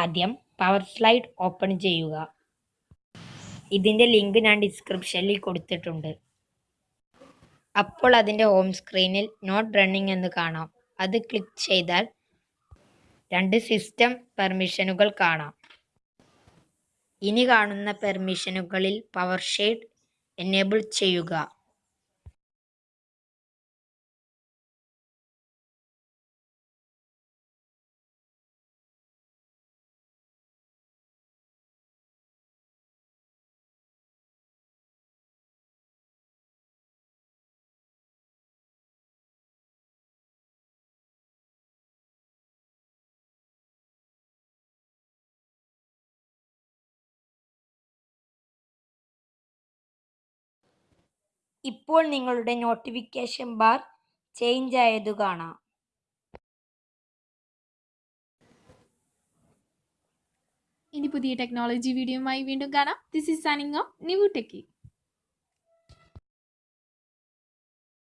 ആദ്യം power slide open ചെയ്യുക. ഇതിന്റെ ലിങ്ക് ഞാൻ ഡിസ്ക്രിപ്ഷനിൽ കൊടുത്തിട്ടുണ്ട്. അപ്പോൾ അതിന്റെ ഹോം സ്ക്രീനിൽ നോട്ട് റണ്ണിംഗ് എന്ന് കാണാം. അത് ക്ലിക്ക് ചെയ്താൽ രണ്ട് സിസ്റ്റം പെർമിഷനുകൾ കാണാം. ഇനി കാണുന്ന പെർമിഷനുകളിൽ പവർ ഷെയ്ഡ് എനേബിൾ ചെയ്യുക. ഇപ്പോൾ നിങ്ങളുടെ നോട്ടിഫിക്കേഷൻ ബാർ ചേഞ്ച് ആയതു കാണാം. ഇനി പുതിയ ടെക്നോളജി വീഡിയോയുമായി വീണ്ടും കാണാം. This is signing off Nivu techy